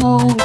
soul